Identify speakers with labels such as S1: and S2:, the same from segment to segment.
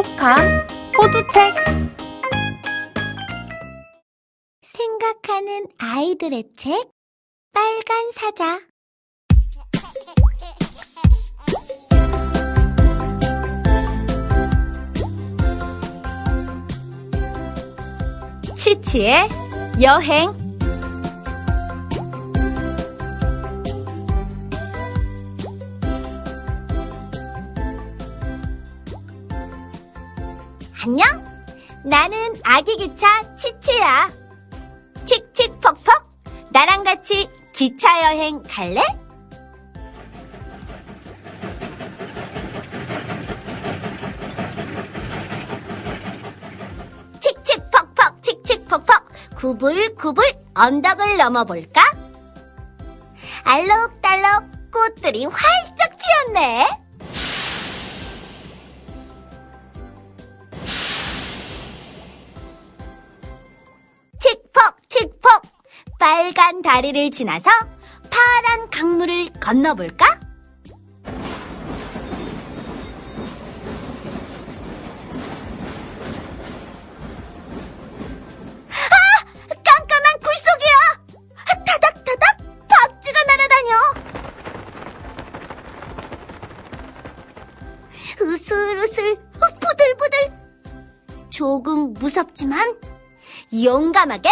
S1: 똑똑한 호두책.
S2: 생각하는 아이들의 책? 빨간 사자.
S3: 치치의 여행 나는 아기 기차 치치야. 칙칙퍽퍽 나랑 같이 기차 여행 갈래? 칙칙퍽퍽 칙칙퍽퍽 구불구불 언덕을 넘어볼까? 알록달록 꽃들이 활짝 피었네. 빨간 다리를 지나서 파란 강물을 건너볼까? 아! 으슬으슬 부들부들 조금 무섭지만 용감하게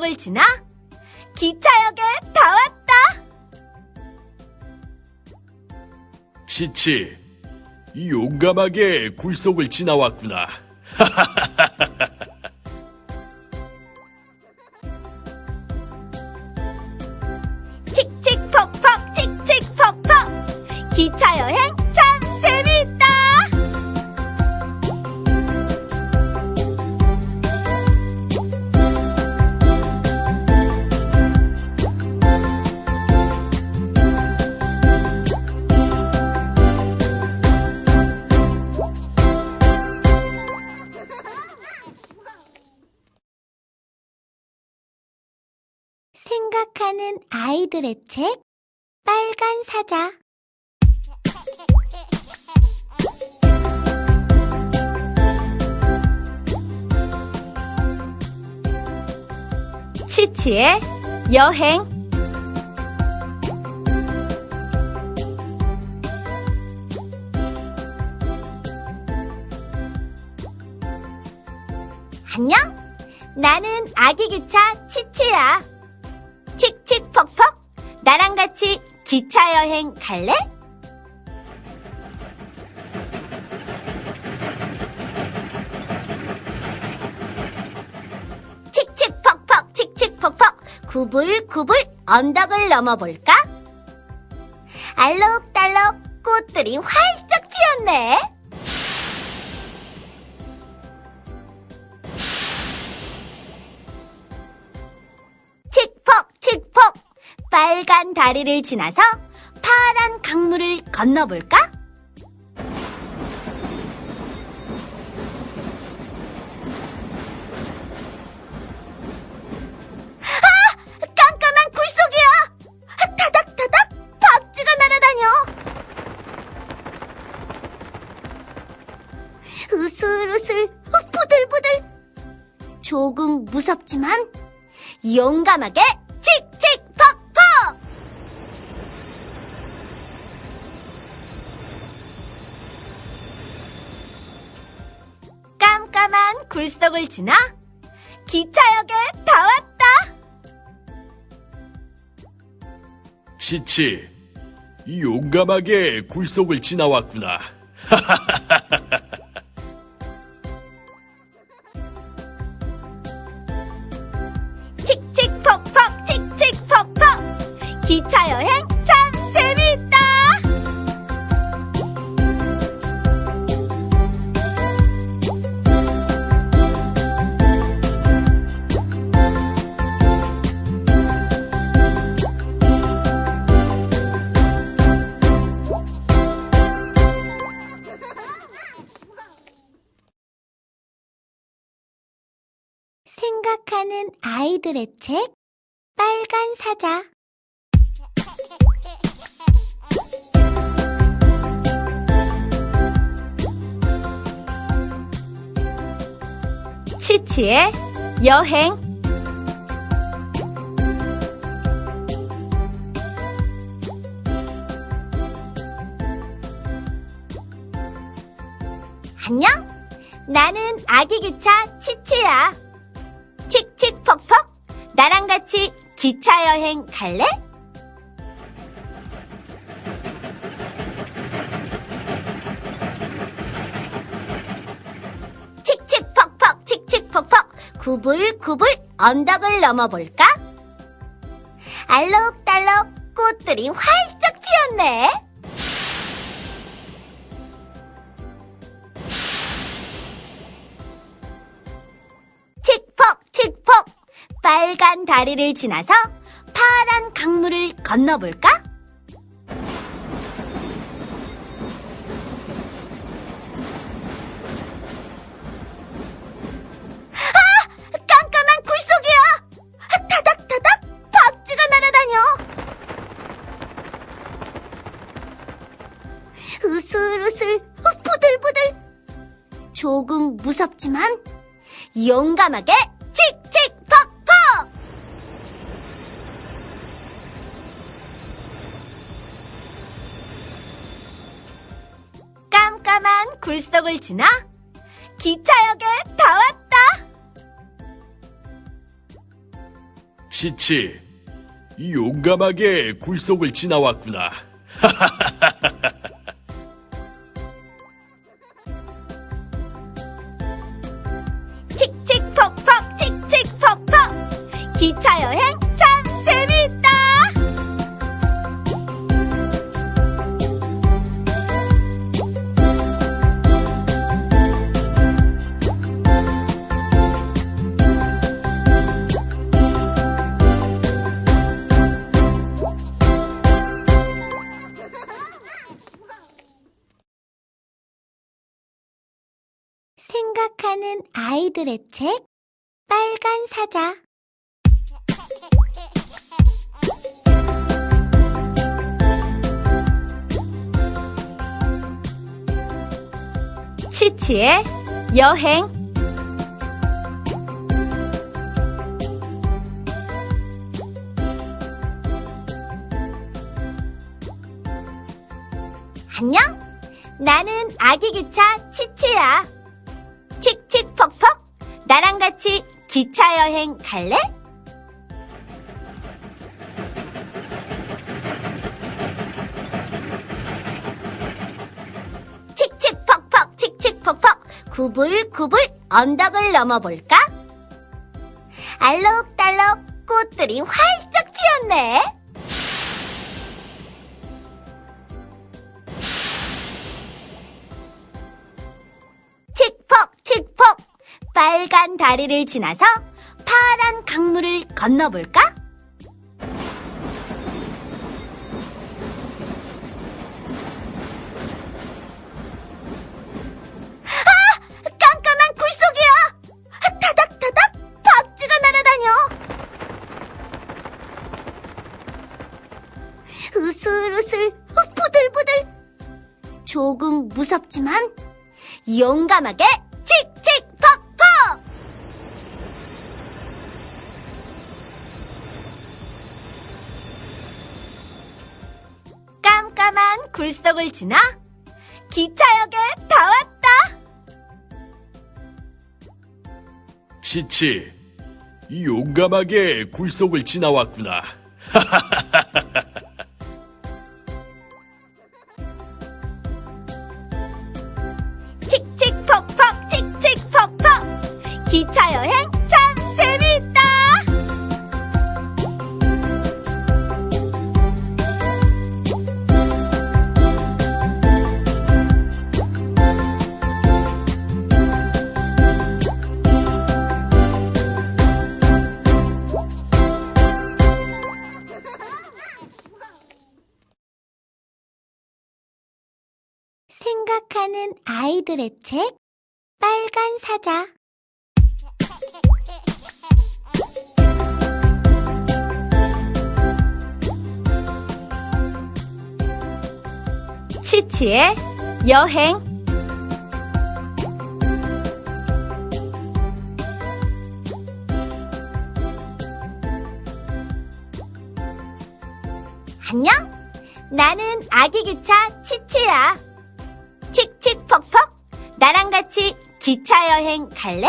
S3: 굴속을 지나 기차역에 다 왔다.
S4: 치치, 용감하게 굴속을 지나왔구나.
S2: 아이들의 책 빨간 사자
S3: 치치의 여행 안녕? 나는 아기 기차 치치야. 기차 여행 갈래? 칙칙퍽퍽 칙칙퍽퍽 구불구불 언덕을 넘어볼까? 알록달록 꽃들이 활짝 피었네. 다리를 지나서 파란 강물을 건너볼까? 아! 깜깜한 굴 속이야! 타닥타닥 박쥐가 날아다녀! 으슬으슬 부들부들 조금 무섭지만 용감하게 굴속을 지나 기차역에 다 왔다.
S4: 치치, 용감하게 굴속을 지나왔구나.
S2: 생각하는 아이들의 책 빨간 사자
S3: 치치의 여행 안녕? 나는 아기 기차 치치야. 칙칙퍽퍽 나랑 같이 기차 여행 갈래? 칙칙퍽퍽 칙칙퍽퍽 구불구불 언덕을 넘어볼까? 알록달록 꽃들이 활짝 피었네. 다리를 지나서 파란 강물을 건너볼까? 아! 으슬으슬 부들부들 조금 무섭지만 용감하게 굴 속을 지나 기차역에 다 왔다!
S4: 치치, 용감하게 굴 속을 지나왔구나.
S3: 칙칙퍽퍽 칙칙퍽퍽 기차
S2: 생각하는 아이들의 책 빨간 사자
S3: 치치의 여행 안녕? 나는 아기 기차 치치야. 칙칙퍽퍽 나랑 같이 기차 여행 갈래? 칙칙퍽퍽 칙칙퍽퍽 구불구불 언덕을 넘어볼까? 알록달록 꽃들이 활짝 피었네. 빨간 다리를 지나서 파란 강물을 건너볼까? 아! 으슬으슬 부들부들 조금 무섭지만 용감하게 칙칙 굴 속을 지나 기차역에 다 왔다.
S4: 치치, 용감하게 굴 속을 지나왔구나.
S2: 사랑하는 아이들의 책 빨간 사자
S3: 치치의 여행 안녕? 나는 아기 기차 치치야. 나랑 같이 기차 여행 갈래?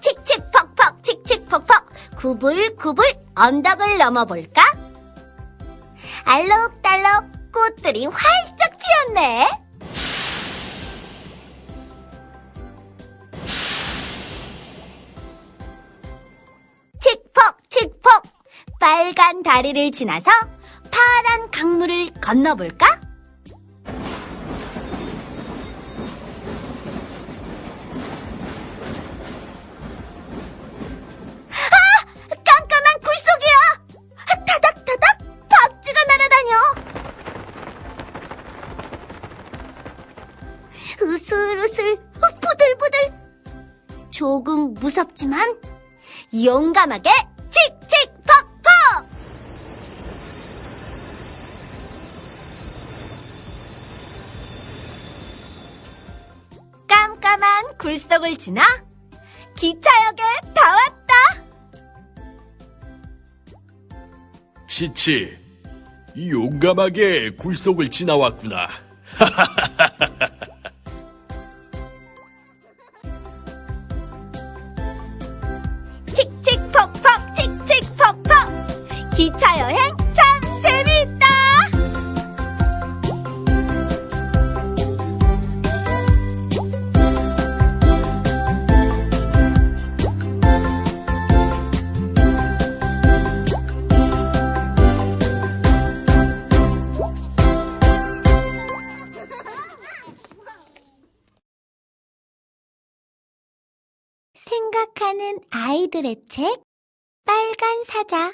S3: 칙칙퍽퍽, 칙칙퍽퍽, 구불구불 언덕을 넘어볼까? 알록달록 꽃들이 활짝 피었네. 빨간 다리를 지나서 파란 강물을 건너볼까? 아! 으슬으슬, 부들부들. 조금 무섭지만 용감하게 굴 속을 지나 기차역에 다 왔다.
S4: 치치, 용감하게 굴 속을 지나왔구나.
S2: 생각하는 아이들의 책 빨간 사자